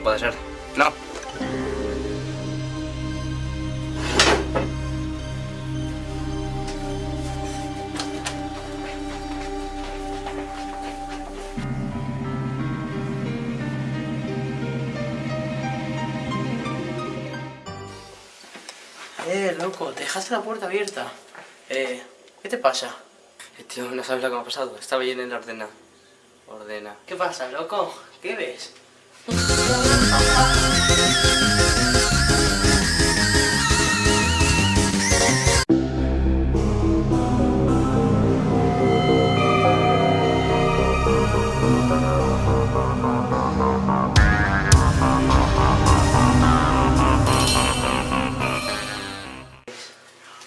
puede ser. No. Eh, loco, te dejaste la puerta abierta. Eh, ¿qué te pasa? Eh, tío, no sabes lo que me ha pasado. Estaba ahí en el ordena. Ordena. ¿Qué pasa, loco? ¿Qué ves?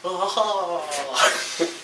ああ